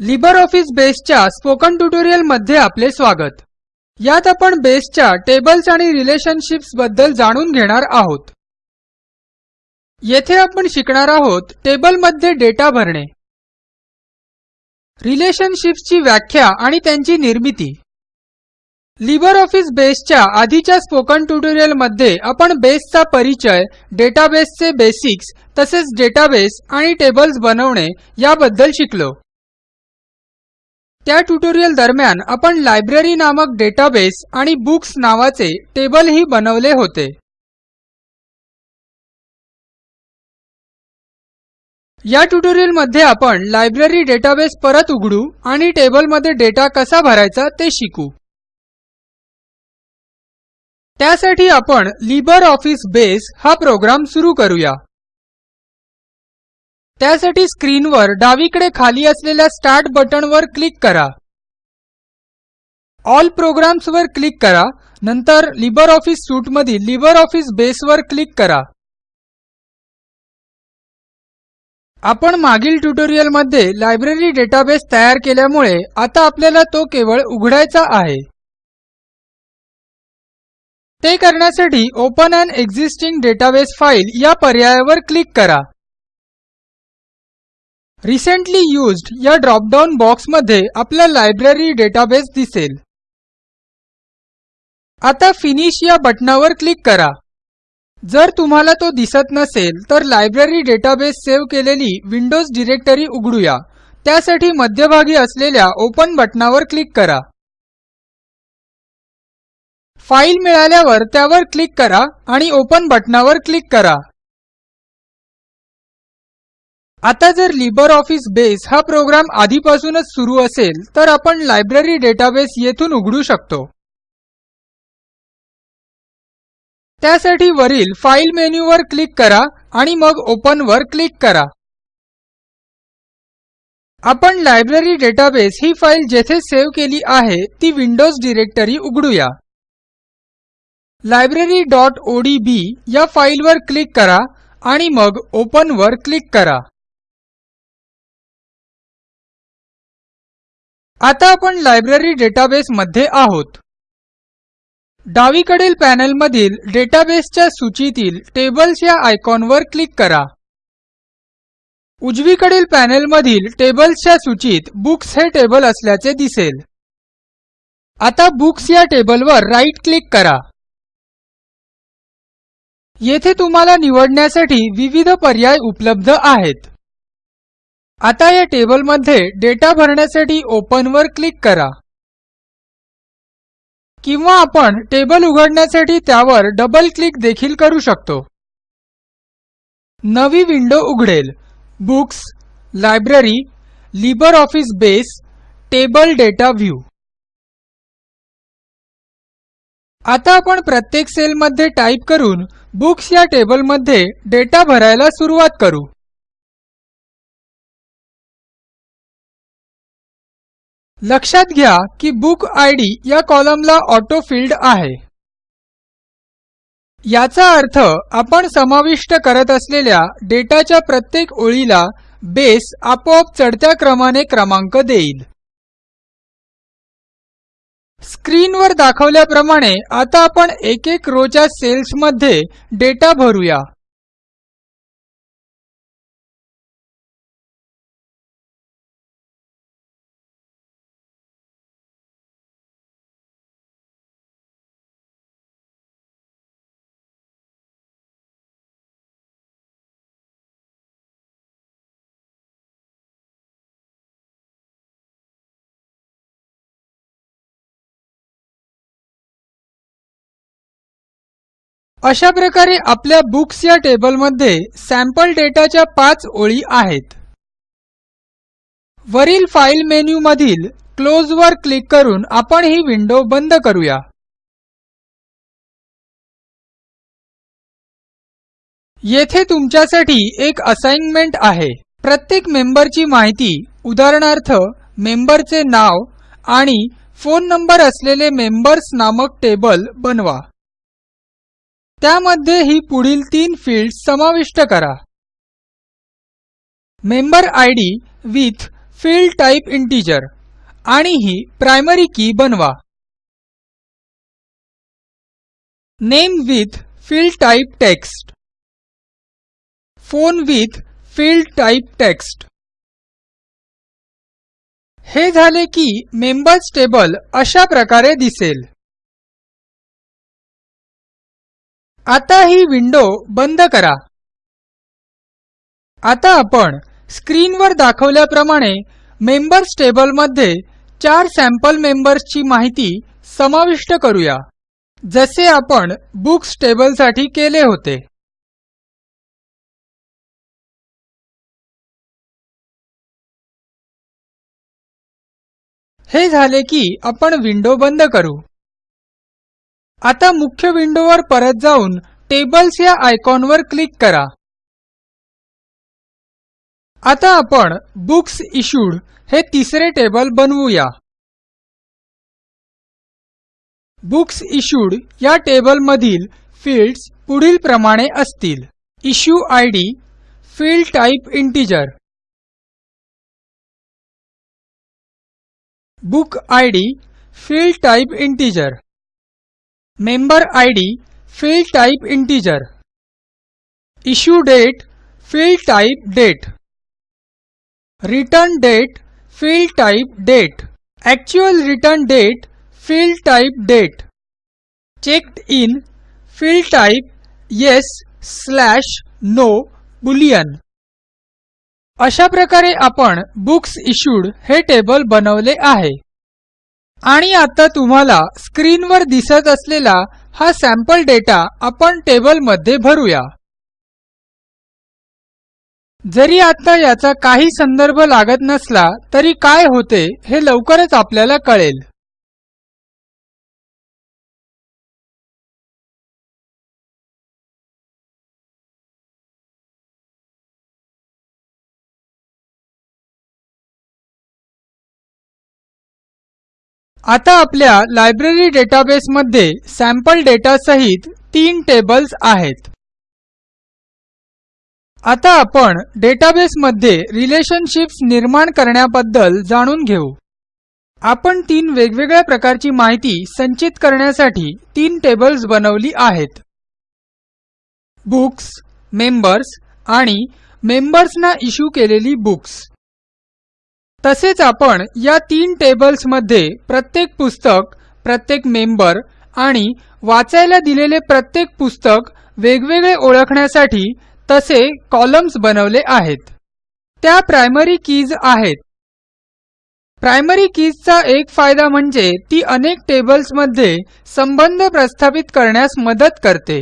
Libre office बेसच्या spoken ट्युटोरियलमध्ये आपले स्वागत. यात आपण बेसच्या टेबल्स आणि रिलेशनशिप्सबद्दल जाणून घेणार आहोत. येथे आपण शिकणार आहोत टेबलमध्ये डेटा भरणे. रिलेशनशिप्सची व्याख्या आणि त्यांची निर्मिती. लिबर ऑफिस बेसच्या आधीच्या स्पोकन ट्युटोरियलमध्ये आपण बेसचा परिचय डेटाबेसचे बेसिक्स तसेच डेटाबेस आणि टेबल्स बनवणे याबद्दल शिकलो. त्या ट्युटोरियल दरम्यान आपण लायब्ररी नामक डेटाबेस आणि बुक्स नावाचे टेबलही बनवले होते. या ट्युटोरियलमध्ये आपण लायब्ररी डेटाबेस परत उघडू आणि टेबलमध्ये डेटा कसा भरायचा ते शिकू. त्यासाठी आपण लिबर ऑफिस बेस हा प्रोग्राम सुरू करूया. त्यासाठी स्क्रीनवर डावीकडे खाली असलेल्या स्टार्ट बटणवर क्लिक करा. ऑल प्रोग्राम्सवर क्लिक करा. नंतर लिबर ऑफिस सूटमधील लिबर ऑफिस बेसवर क्लिक करा. आपण मागील ट्युटोरियलमध्ये लायब्ररी डेटाबेस तयार केल्यामुळे आता आपल्याला तो केवळ उघडायचा आहे. ते करण्यासाठी open an existing database file या पर्यायावर क्लिक करा. रिसेंटली युज्ड या ड्रॉपडाऊन बॉक्समध्ये आपला लायब्ररी डेटाबेस दिसेल. आता फिनिश या बटणावर क्लिक करा. जर तुम्हाला तो दिसत नसेल तर लायब्ररी डेटाबेस सेव्ह केलेली विंडोज डिरेक्टरी उघडूया. त्यासाठी मध्यभागी असलेल्या ओपन बटणावर क्लिक करा. फाईल मिळाल्यावर त्यावर क्लिक करा आणि ओपन बटणावर क्लिक करा. आता जर लिबर ऑफिस बेस हा प्रोग्राम आधीपासूनच सुरू असेल तर आपण लायब्ररी डेटाबेस येथून उघडू शकतो. त्यासाठी वरील फाईल मेन्यूवर क्लिक करा आणि मग ओपनवर क्लिक करा. आपण लायब्ररी डेटाबेस ही फाईल जेथे सेव्ह केली आहे ती विंडोज डिरेक्टरी उघडूया. लायब्ररी डॉट ओडीबी या फाईलवर क्लिक करा आणि मग ओपनवर क्लिक करा. आता आपण लायब्ररी डेटाबेस मध्ये आहोत. डावीकडील पॅनेलमधील डेटाबेसच्या सूचीतील टेबल्स या आयकॉनवर क्लिक करा. उजवीकडील पॅनेलमधील टेबल्सच्या सूचीत बुक्स हे टेबल असल्याचे दिसेल. आता बुक्स या टेबलवर राईट क्लिक करा. येथे तुम्हाला निवडण्यासाठी विविध पर्याय उपलब्ध आहेत. आता या टेबलमध्ये डेटा भरण्यासाठी ओपन वर क्लिक करा. किंवा आपण टेबल उघडण्यासाठी त्यावर डबल क्लिक देखील करू शकतो. नवी विंडो उघडेल. Books library Libre Office Base table data view आता आपण प्रत्येक सेलमध्ये टाईप करून बुक्स या टेबलमध्ये डेटा भरायला सुरुवात करू. लक्षात घ्या की बुक आयडी या कॉलमला ऑटोफिल्ड आहे. याचा अर्थ आपण समाविष्ट करत असलेल्या डेटाच्या प्रत्येक ओळीला बेस आपोआप चढत्या क्रमाने क्रमांक देईल. स्क्रीनवर दाखवल्याप्रमाणे आता आपण एक एक रोच्या सेल्समध्ये डेटा भरूया. अशा प्रकारे आपल्या बुक्स या टेबलमध्ये सॅम्पल डेटाच्या पाच ओळी आहेत. वरील फाईल मेन्यूमधील क्लोजवर क्लिक करून आपण ही विंडो बंद करूया. येथे तुमच्यासाठी एक असाइनमेंट आहे. प्रत्येक मेंबरची माहिती उदाहरणार्थ मेंबरचे नाव आणि फोन नंबर असलेले मेंबर्स नामक टेबल बनवा. त्यामध्ये ही पुढील तीन फील्ड समाविष्ट करा. Member ID with field type integer आणि ही प्रायमरी की बनवा. Name with field type text phone with field type text हे झाले की मेंबर्स टेबल अशा प्रकारे दिसेल. आता ही विंडो बंद करा. आता आपण स्क्रीनवर दाखवल्याप्रमाणे मेंबर्स टेबलमध्ये चार सॅम्पल मेंबर्सची माहिती समाविष्ट करूया जसे आपण बुक्स टेबलसाठी केले होते. हे झाले की आपण विंडो बंद करू. आता मुख्य विंडोवर परत जाऊन टेबल्स या आयकॉनवर क्लिक करा. आता आपण बुक्स इश्यूड हे तिसरे टेबल बनवूया. बुक्स इश्यूड या टेबलमधील फील्ड्स पुढील प्रमाणे असतील. Issue I D field type integer. Book I D field type integer. Member ID field type integer issue date field type date return date field type date actual return date field type date checked in field type yes slash no boolean अशा प्रकारे आपण books issued हे table बनवले आहे. आणि आता तुम्हाला स्क्रीनवर दिसत असलेला हा सॅम्पल डेटा आपण टेबलमध्ये भरूया. जरी आता याचा काही संदर्भ लागत नसला तरी काय होते हे लवकरच आपल्याला कळेल. आता आपल्या लायब्ररी डेटाबेसमध्ये सॅम्पल डेटा सहित तीन टेबल्स आहेत. आता आपण डेटाबेसमध्ये रिलेशनशिप्स निर्माण करण्याबद्दल जाणून घेऊ. आपण तीन वेगवेगळ्या प्रकारची माहिती संचित करण्यासाठी तीन टेबल्स बनवली आहेत. बुक्स मेंबर्स आणि मेंबर्सना इश्यू केलेली बुक्स तसेच आपण या तीन टेबल्समध्ये प्रत्येक पुस्तक प्रत्येक मेंबर आणि वाचायला दिलेले प्रत्येक पुस्तक वेगवेगळे ओळखण्यासाठी तसे कॉलम्स बनवले आहेत. त्या प्रायमरी कीज आहेत. प्रायमरी कीजचा एक फायदा म्हणजे ती अनेक टेबल्समध्ये संबंध प्रस्थापित करण्यास मदत करते.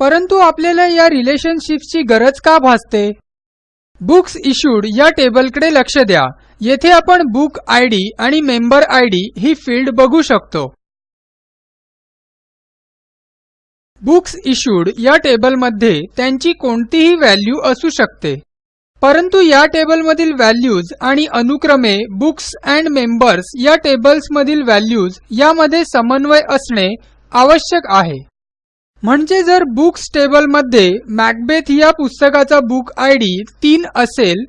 परंतु आपल्याला या रिलेशनशिप्सची गरज का भासते? बुक्स इश्यूड या टेबलकडे लक्ष द्या. येथे आपण बुक इद आणि मेंबर इद ही फील्ड बघू शकतो. बुक्स इश्यूड या टेबलमध्ये त्यांची कोणतीही व्हॅल्यू असू शकते. परंतु या टेबलमधील व्हॅल्यूज आणि अनुक्रमे बुक्स अँड मेंबर्स या टेबल्समधील व्हॅल्यूज यामध्ये समन्वय असणे आवश्यक आहे. म्हणजे जर बुक्स टेबलमध्ये मॅकबेथ या पुस्तकाचा बुक इद तीन असेल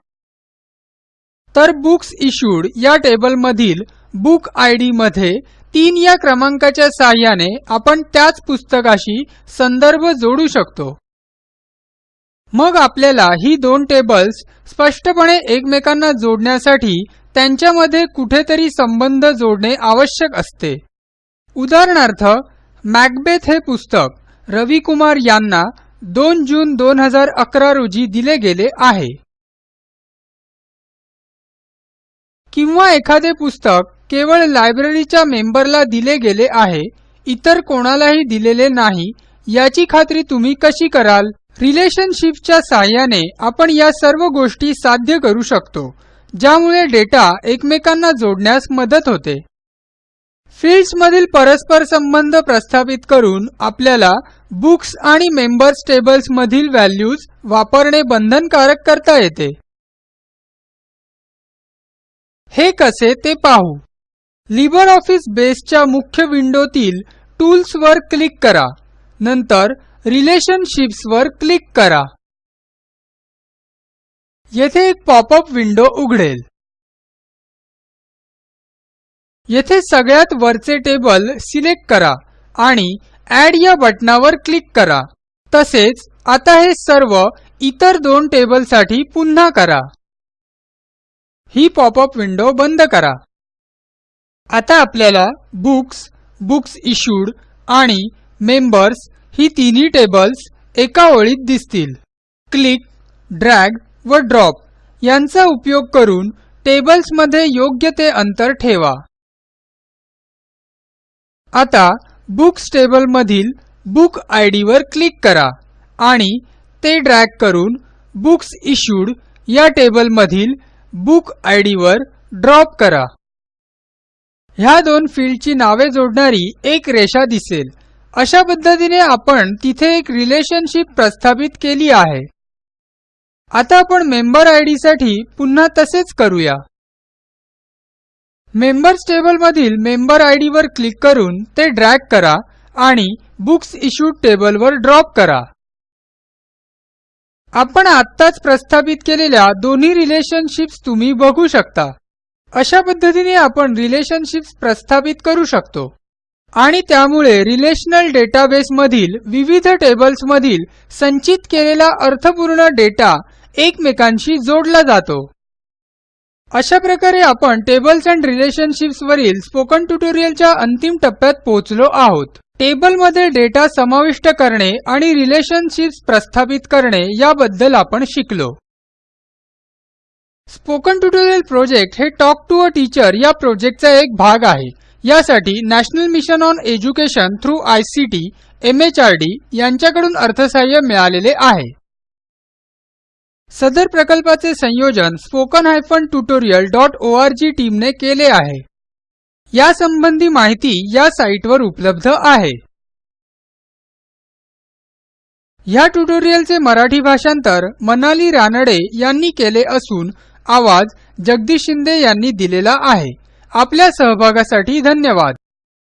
तर बुक्स इश्यूड या टेबलमधील बुक इदमध्ये तीन या क्रमांकाच्या साह्याने आपण त्याच पुस्तकाशी संदर्भ जोडू शकतो. मग आपल्याला ही दोन टेबल्स स्पष्टपणे एकमेकांना जोडण्यासाठी त्यांच्यामध्ये कुठेतरी संबंध जोडणे आवश्यक असते. उदाहरणार्थ मॅकबेथ हे पुस्तक रवी कुमार यांना दोन जून 2011 रोजी दिले गेले आहे. किंवा एखादे पुस्तक केवळ लायब्ररीच्या मेंबरला दिले गेले आहे इतर कोणालाही दिलेले नाही याची खात्री तुम्ही कशी कराल? रिलेशनशिपच्या सहाय्याने आपण या सर्व गोष्टी साध्य करू शकतो ज्यामुळे डेटा एकमेकांना जोडण्यास मदत होते. फील्ड्समधील परस्पर संबंध प्रस्थापित करून आपल्याला बुक्स आणि मेंबर्स टेबल्स मधील व्हॅल्यूज वापरणे बंधनकारक करता येते. हे कसे ते पाहू. लिबर ऑफिस बेसच्या मुख्य विंडोतील टूल्सवर क्लिक करा. नंतर रिलेशनशिप्सवर क्लिक करा. येथे एक पॉपअप विंडो उघडेल. येथे सगळ्यात वरचे टेबल सिलेक्ट करा आणि ॲड या बटणावर क्लिक करा. तसेच आता हे सर्व इतर दोन टेबलसाठी पुन्हा करा. ही पॉपअप विंडो बंद करा. आता आपल्याला बुक्स बुक्स इश्यूड आणि मेंबर्स ही तिन्ही टेबल्स एका ओळीत दिसतील. क्लिक ड्रॅग व ड्रॉप यांचा उपयोग करून टेबल्समध्ये योग्य ते अंतर ठेवा. आता बुक्स टेबलमधील बुक आय वर क्लिक करा आणि ते ड्रॅग करून बुक्स इश्यूड या टेबलमधील बुक आय वर ड्रॉप करा. ह्या दोन फील्डची नावे जोडणारी एक रेषा दिसेल. अशा पद्धतीने आपण तिथे एक रिलेशनशिप प्रस्थापित केली आहे. आता आपण मेंबर आयसाठी पुन्हा तसेच करूया. मेंबर्स टेबलमधील मेंबर आय वर क्लिक करून ते ड्रॅग करा आणि बुक्स इश्यूड टेबलवर ड्रॉप करा. आपण आत्ताच प्रस्थापित केलेल्या दोन्ही रिलेशनशिप्स तुम्ही बघू शकता. अशा पद्धतीने आपण रिलेशनशिप्स प्रस्थापित करू शकतो. आणि त्यामुळे रिलेशनल डेटाबेसमधील विविध टेबल्समधील संचित केलेला अर्थपूर्ण डेटा एकमेकांशी जोडला जातो. अशा प्रकारे आपण टेबल्स अँड रिलेशनशिप्स वरील स्पोकन ट्युटोरियलच्या अंतिम टप्प्यात पोहोचलो आहोत. टेबलमध्ये डेटा समाविष्ट करणे आणि रिलेशनशिप्स प्रस्थापित करणे याबद्दल आपण शिकलो. स्पोकन ट्युटोरियल प्रोजेक्ट हे टॉक टू अ टीचर या प्रोजेक्टचा एक भाग आहे. यासाठी national mission on education through I C T MHRD यांच्याकडून अर्थसहाय्य मिळालेले आहे. सदर प्रकल्पाचे संयोजन spoken hyphen tutorial dot O R G टीमने केले आहे. यासंबंधी माहिती या साईटवर उपलब्ध आहे. ह्या ट्युटोरियलचे मराठी भाषांतर मनाली रानडे यांनी केले असून आवाज जगदीश शिंदे यांनी दिलेला आहे. आपल्या सहभागासाठी धन्यवाद.